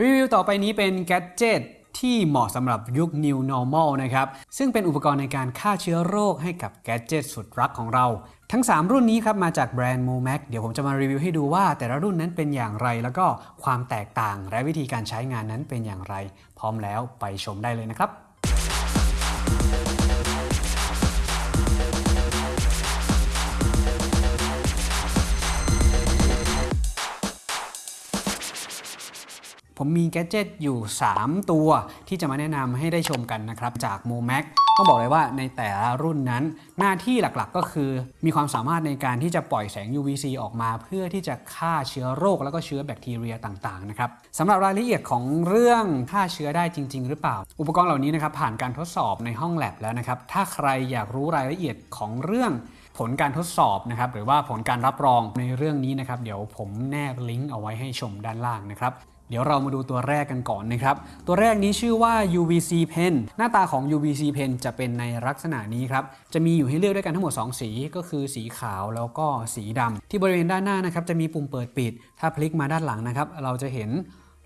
รีวิวต่อไปนี้เป็นแกดเจิตที่เหมาะสำหรับยุค New Normal นะครับ ซึ่งเป็นอุปกรณ์ในการฆ่าเชื้อโรคให้กับแกดเจิตสุดรักของเรา ทั้ง 3 รุ่นนี้ครับ มาจากแบรนด์ Momac เดี๋ยวผมจะมารีวิวให้ดูว่าแต่ละรุ่นนั้นเป็นอย่างไร แล้วก็ความแตกต่างและวิธีการใช้งานนั้นเป็นอย่างไร พร้อมแล้วไปชมได้เลยนะครับ ผมมีแกดเจิตอยู่ 3 ตัวที่จะมาแนะนำให้ได้ชมกันนะครับ จาก Momac ต้องบอกเลยว่าในแต่ละรุ่นนั้น หน้าที่หลักๆก็คือ มีความสามารถในการที่จะปล่อยแสง UVC ออกมา เพื่อที่จะฆ่าเชื้อโรค แล้วก็เชื้อแบคทีเรียต่างๆนะครับสำหรับรายละเอียดของเรื่องฆ่าเชื้อได้จริง ๆ หรือเปล่า อุปกรณ์เหล่านี้นะครับผ่านการทดสอบในห้องแลบแล้วนะครับถ้าใครอยากรู้รายละเอียดของเรื่องผลการทดสอบนะครับหรือว่าผลการรับรองในเรื่องนี้นะครับ เดี๋ยวผมแนบลิงก์เอาไว้ให้ชมด้านล่างนะครับ ดี๋ยวเรามาดูตัวแรกกันก่อนนะครับ ตัวแรกนี้ชื่อว่า UVC Pen หน้าตาของ UVC Pen จะเป็นในลักษณะนี้ครับ จะมีอยู่ให้เลือกด้วยกันทั้งหมด 2 สีก็คือสีขาวแล้วก็สีดำที่บริเวณด้านหน้านะครับจะมีปุ่มเปิดปิด ถ้าพลิกมาด้านหลังนะครับ เราจะเห็น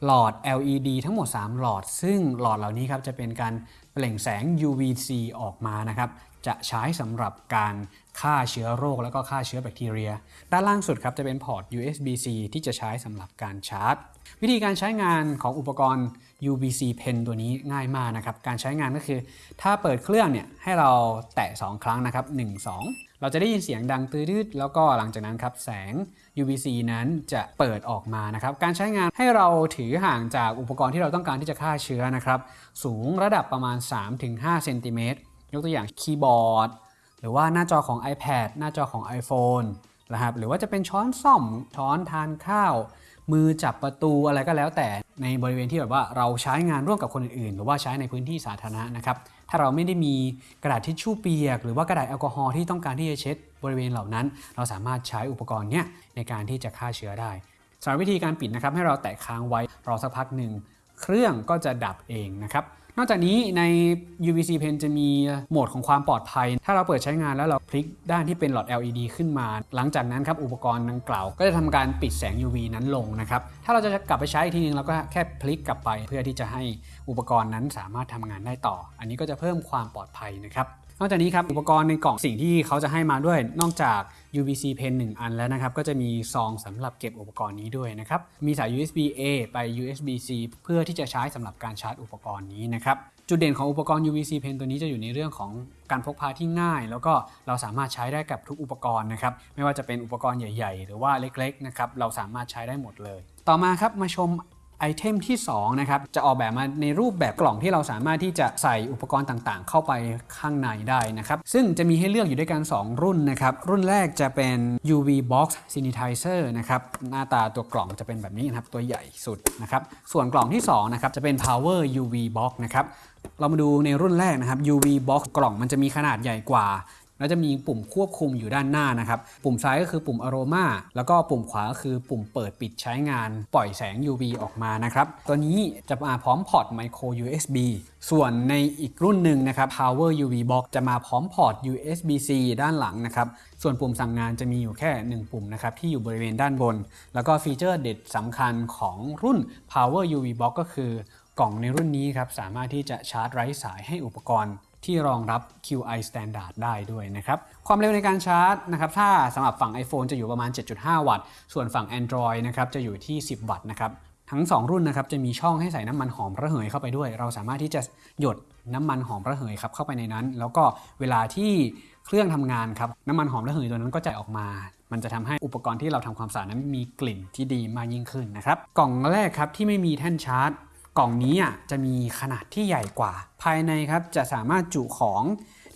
หลอด LED ทั้งหมด 3 หลอด ซึ่งหลอดเหล่านี้ครับจะเป็นการเปล่งแสง UVC ออกมานะครับ จะใช้สำหรับการฆ่าเชื้อโรค แล้วก็ฆ่าเชื้อแบคทีเรีย ด้านล่างสุดครับจะเป็นพอร์ต USB-C ที่จะใช้สำหรับการชาร์จ วิธีการใช้งานของอุปกรณ์ UVC Pen ตัวนี้ง่ายมากนะครับ การใช้งานก็คือ ถ้าเปิดเครื่องเนี่ยให้เราแตะ 2 ครั้งนะครับ 1 2 เราจะได้ยินเสียงดังตืดๆแล้วก็หลังจากนั้นครับแสง UVC นั้นจะเปิดออกมานะครับ การใช้งานให้เราถือห่างจากอุปกรณ์ที่เราต้องการที่จะฆ่าเชื้อนะครับ สูงระดับประมาณ 3-5เซนติเมตร ยกตัวอย่างคีย์บอร์ดหรือว่าหน้าจอของ iPad หน้าจอของ iPhone นะครับหรือว่าจะเป็นช้อนซ่อมช้อนทานข้าว มือจับประตูอะไรก็แล้วแต่ในบริเวณที่แบบว่าเราใช้งานร่วมกับคนอื่น ๆ หรือว่าใช้ในพื้นที่สาธารณะนะครับถ้าเราไม่ได้มีกระดาษทิชชู่เปียก หรือว่ากระดาษแอลกอฮอล์ที่ต้องการที่จะเช็ดบริเวณเหล่านั้น เราสามารถใช้อุปกรณ์เนี้ยในการที่จะฆ่าเชื้อได้สำหรับวิธีการปิดนะครับให้เราแตะค้างไว้รอสักพักหนึ่งเครื่องก็จะดับเองนะครับ นอกจากนี้ใน UVC Pen จะมีโหมดของความปลอดภัย ถ้าเราเปิดใช้งานแล้วเราพลิกด้านที่เป็นหลอด LED ขึ้นมา หลังจากนั้นครับอุปกรณ์ดังกล่าว ก็จะทำการปิดแสง UV นั้นลงนะครับ ถ้าเราจะกลับไปใช้อีกทีนึงเราก็แค่พลิกกลับไป เพื่อที่จะให้อุปกรณ์นั้นสามารถทำงานได้ต่อ อันนี้ก็จะเพิ่มความปลอดภัยนะครับ นอกจากนี้ครับอุปกรณ์ในกล่องสิ่งที่เขาจะให้มาด้วย นอกจาก UVC Pen 1 อันแล้วนะครับ ก็จะมีซองสำหรับเก็บอุปกรณ์นี้ด้วยนะครับ มีสาย USB A ไป USB C เพื่อที่จะใช้สำหรับการชาร์จอุปกรณ์นี้นะครับจุดเด่นของอุปกรณ์ UVC Pen ตัวนี้จะอยู่ในเรื่องของการพกพาที่ง่าย แล้วก็เราสามารถใช้ได้กับทุกอุปกรณ์นะครับ ไม่ว่าจะเป็นอุปกรณ์ใหญ่ ๆ หรือว่าเล็กๆนะครับเราสามารถใช้ได้หมดเลย ต่อมาครับมาชม ไอเทมที่2นะครับจะออกแบบมาในรูปแบบกล่องที่เราสามารถที่จะใส่อุปกรณ์ต่างๆ เข้าไปข้างในได้นะครับซึ่งจะมีให้เลือกอยู่ด้วยกัน 2 รุ่นนะครับรุ่นแรกจะเป็น UV Box Sanitizer นะครับหน้าตาตัวกล่องจะเป็นแบบนี้นะครับตัวใหญ่สุดนะครับส่วนกล่องที่2นะครับจะเป็น Power UV Box นะครับเรามาดูในรุ่นแรกนะครับ UV Box กล่องมันจะมีขนาดใหญ่กว่า แล้วจะมีปุ่มควบคุมอยู่ด้านหน้านะครับ ปุ่มซ้ายก็คือปุ่ม Aroma แล้วก็ปุ่มขวาก็คือปุ่มเปิดปิดใช้งาน ปล่อยแสง UV ออกมานะครับ ตัวนี้จะมาพร้อมพอร์ต Micro USB ส่วนในอีกรุ่นหนึ่งนะครับ Power UV Box จะมาพร้อมพอร์ต USB-C ด้านหลังนะครับ ส่วนปุ่มสั่งงานจะมีอยู่แค่ 1 ปุ่มนะครับที่อยู่บริเวณด้านบน แล้วก็ฟีเจอร์เด็ดสำคัญของรุ่น Power UV Box ก็คือกล่องในรุ่นนี้ครับสามารถที่จะชาร์จไร้สายให้อุปกรณ์ ที่รองรับ QI Standard ได้ด้วยนะครับ ความเร็วในการชาร์จนะครับ ถ้าสำหรับฝั่ง iPhone จะอยู่ประมาณ 7.5 วัตต์ ส่วนฝั่ง Android นะครับจะอยู่ที่ 10 วัตต์นะครับ ทั้ง 2 รุ่นนะครับจะมีช่องให้ใส่น้ำมันหอมระเหยเข้าไปด้วย เราสามารถที่จะหยดน้ำมันหอมระเหยครับเข้าไปในนั้น แล้วก็เวลาที่เครื่องทำงานครับน้ำมันหอมระเหยตัวนั้นก็จะออกมามันจะทำให้อุปกรณ์ที่เราทำความสะอาดนั้นมีกลิ่นที่ดีมากยิ่งขึ้นนะครับ กล่องแรกครับที่ไม่มีแท่นชาร์จ กล่องนี้อะจะมีขนาดที่ใหญ่กว่า ภายในครับจะสามารถจุของ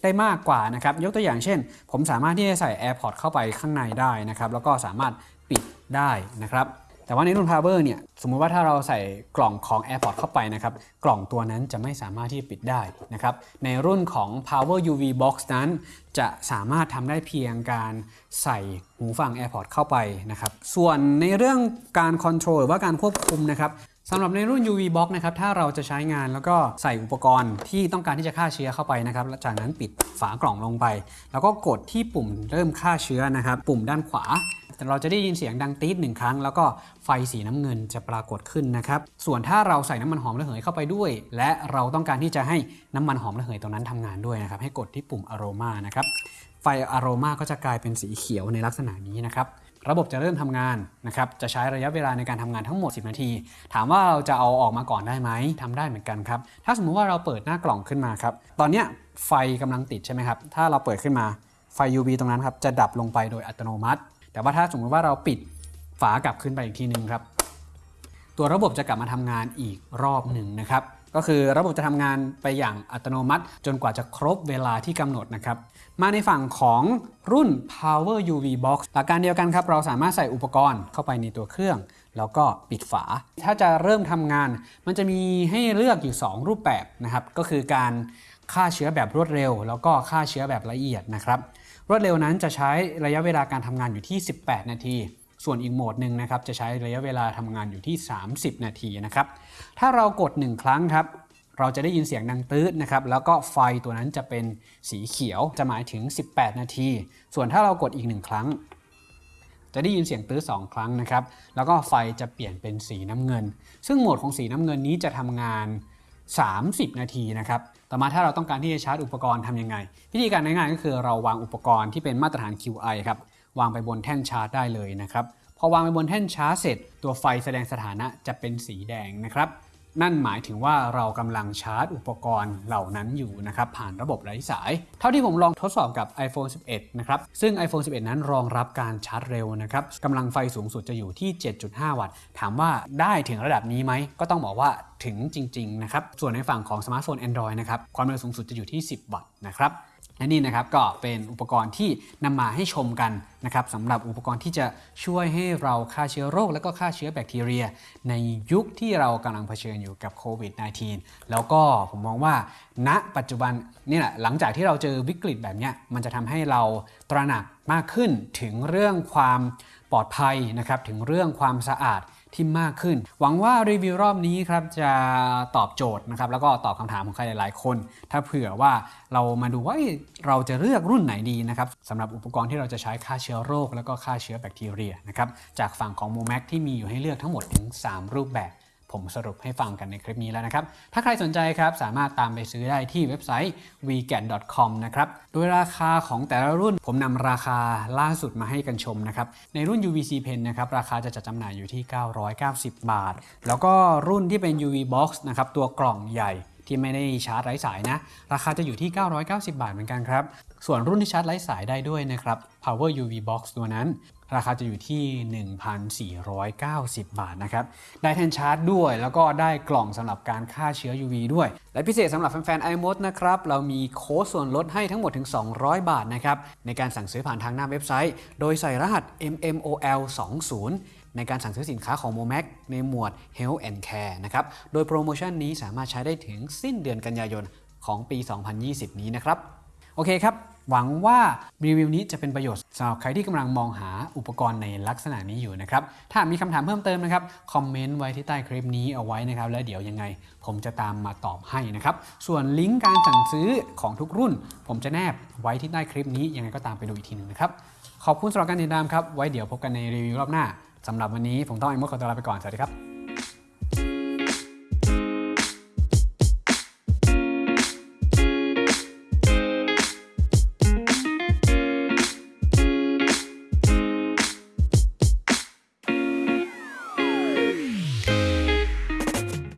ได้มากกว่านะครับยกตัวอย่างเช่น ผมสามารถที่จะใส่ AirPods เข้าไปข้างในได้นะครับแล้วก็สามารถปิดได้นะครับแต่ว่าในรุ่น Power เนี่ยสมมุติว่าถ้าเราใส่กล่องของ AirPods เข้าไปนะครับกล่องตัวนั้นจะไม่สามารถที่จะปิดได้นะครับในรุ่นของ Power UV Box นั้น จะสามารถทำได้เพียงการใส่หูฟัง AirPods เข้าไปนะครับส่วนในเรื่องการคอนโทรลหรือว่าการควบคุมนะครับ สำหรับในรุ่น UV Box นะครับ ถ้าเราจะใช้งานแล้วก็ใส่อุปกรณ์ที่ต้องการที่จะฆ่าเชื้อเข้าไปนะครับแล้วจากนั้นปิดฝากล่องลงไป แล้วก็กดที่ปุ่มเริ่มฆ่าเชื้อนะครับ ปุ่มด้านขวา เราจะได้ยินเสียงดังตีดหนึ่งครั้ง แล้วก็ไฟสีน้ำเงินจะปรากฏขึ้นนะครับ ส่วนถ้าเราใส่น้ำมันหอมระเหยเข้าไปด้วย และเราต้องการที่จะให้น้ำมันหอมระเหยตรงนั้นทำงานด้วยนะครับ ให้กดที่ปุ่ม aroma นะครับ ไฟอโรมาก็จะกลายเป็นสีเขียวในลักษณะนี้นะครับ ระบบจะเริ่มทำงานนะครับ จะใช้ระยะเวลาในการทำงานทั้งหมด 10 นาที ถามว่าเราจะเอาออกมาก่อนได้ไหมทำได้เหมือนกันครับ ถ้าสมมุติว่าเราเปิดหน้ากล่องขึ้นมาครับ ตอนนี้ไฟกำลังติดใช่ไหมครับ ถ้าเราเปิดขึ้นมาไฟ UV ตรงนั้นครับ จะดับลงไปโดยอัตโนมัติ แต่ว่าถ้าสมมุติว่าเราปิดฝากลับขึ้นไปอีกทีหนึ่งครับ ตัวระบบจะกลับมาทำงานอีกรอบหนึ่งนะครับ ก็คือระบบจะทำงานไปอย่างอัตโนมัติ จนกว่าจะครบเวลาที่กำหนดนะครับ มาในฝั่งของรุ่น Power UV Box หลักการเดียวกันครับ เราสามารถใส่อุปกรณ์เข้าไปในตัวเครื่อง แล้วก็ปิดฝา ถ้าจะเริ่มทำงาน มันจะมีให้เลือกอยู่ 2 รูปแบบนะครับ ก็คือการฆ่าเชื้อแบบรวดเร็ว แล้วก็ฆ่าเชื้อแบบละเอียดนะครับ รวดเร็วนั้นจะใช้ระยะเวลาการทำงานอยู่ที่ 18 นาที ส่วนอีกโหมดหนึ่งนะครับจะใช้ระยะเวลาทำงานอยู่ที่ 30 นาทีนะครับ ถ้าเรากด 1 ครั้งครับเราจะได้ยินเสียงดังตืดนะครับ แล้วก็ไฟตัวนั้นจะเป็นสีเขียวจะหมายถึง 18 นาที ส่วนถ้าเรากดอีก 1 ครั้ง จะได้ยินเสียงตื้อ2ครั้งนะครับ แล้วก็ไฟจะเปลี่ยนเป็นสีน้ำเงิน ซึ่งโหมดของสีน้ำเงินนี้จะทำงาน 30 นาทีนะครับ ต่อมาถ้าเราต้องการที่จะชาร์จอุปกรณ์ทำยังไง วิธีการง่ายๆก็คือเราวางอุปกรณ์ที่เป็นมาตรฐาน QI ครับ วางไปบนแท่นชาร์จได้เลยนะครับ พอวางไปบนแท่นชาร์จเสร็จ ตัวไฟแสดงสถานะจะเป็นสีแดงนะครับ นั่นหมายถึงว่าเรากำลังชาร์จอุปกรณ์เหล่านั้นอยู่นะครับผ่านระบบไร้สาย เท่าที่ผมลองทดสอบกับ iPhone 11 นะครับ ซึ่ง iPhone 11 นั้นรองรับการชาร์จเร็วนะครับกำลังไฟสูงสุดจะอยู่ที่ 7.5 วัตต์ ถามว่าได้ถึงระดับนี้ไหม ก็ต้องบอกว่าถึงจริง ๆ นะครับ ส่วนในฝั่งของสมาร์ทโฟน Android นะครับ ความเร็วสูงสุดจะอยู่ที่ 10 วัตต์นะครับ และนี่นะครับก็เป็นอุปกรณ์ที่นำมาให้ชมกันนะครับสำหรับอุปกรณ์ที่จะช่วยให้เราฆ่าเชื้อโรค และก็ฆ่าเชื้อแบคทีเรีย ในยุคที่เรากำลังเผชิญอยู่กับโควิด -19 แล้วก็ผมมองว่า ณปัจจุบันนี่แหละหลังจากที่เราเจอวิกฤตแบบนี้มันจะทำให้เราตระหนักมากขึ้นถึงเรื่องความปลอดภัยนะครับถึงเรื่องความสะอาด ที่มากขึ้น หวังว่ารีวิวรอบนี้ครับจะตอบโจทย์นะครับแล้วก็ตอบคำถามของใครหลายๆคน ถ้าเผื่อว่าเรามาดูว่าเอ้ยเราจะเลือกรุ่นไหนดีนะครับสำหรับอุปกรณ์ที่เราจะใช้ฆ่าเชื้อโรค แล้วก็ฆ่าเชื้อแบคทีเรียนะครับจากฝั่งของ m o m a c ที่มีอยู่ให้เลือกทั้งหมดถึง 3 รูปแบบ ผมสรุปให้ฟังกันในคลิปนี้แล้วนะครับ ถ้าใครสนใจครับสามารถตามไปซื้อได้ที่เว็บไซต์ vegan.com นะครับ โดยราคาของแต่ละรุ่นผมนำราคาล่าสุดมาให้กันชมนะครับ ในรุ่น UVC Pen นะครับราคาจะจัดจำหน่ายอยู่ที่ 990 บาท แล้วก็รุ่นที่เป็น UV Box นะครับตัวกล่องใหญ่ ที่ไม่ได้ชาร์จไร้สายนะ ราคาจะอยู่ที่ 990 บาทเหมือนกันครับ ส่วนรุ่นที่ชาร์จไร้สายได้ด้วยนะครับ Power UV Box ตัวนั้น ราคาจะอยู่ที่ 1,490 บาทนะครับ ได้แท่นชาร์จด้วย แล้วก็ได้กล่องสำหรับการฆ่าเชื้อ UV ด้วย และพิเศษสำหรับแฟนๆ iMod นะครับ เรามีโค้ดส่วนลดให้ทั้งหมดถึง 200 บาทนะครับ ในการสั่งซื้อผ่านทางหน้าเว็บไซต์ โดยใส่รหัส MMOL 20 ในการสั่งซื้อสินค้าของ Momac ในหมวด Health and Care นะครับ โดยโปรโมชั่นนี้สามารถใช้ได้ถึงสิ้นเดือนกันยายนของปี 2020 นี้นะครับ โอเคครับ หวังว่ารีวิวนี้จะเป็นประโยชน์สำหรับใครที่กำลังมองหาอุปกรณ์ในลักษณะนี้อยู่นะครับ ถ้ามีคำถามเพิ่มเติมนะครับ คอมเมนต์ไว้ที่ใต้คลิปนี้เอาไว้นะครับ แล้วเดี๋ยวยังไง ผมจะตามมาตอบให้นะครับ ส่วนลิงก์การสั่งซื้อของทุกรุ่น ผมจะแนบไว้ที่ใต้คลิปนี้ยังไงก็ตามไปดูอีกทีหนึ่งนะครับ ขอบคุณสำหรับการติดตามครับ ไว้เดี๋ยวพบกันในรีวิวรอบหน้า สำหรับวันนี้ผมต้องไอ้มดขอตัวลาไปก่อน สวัสดีครับ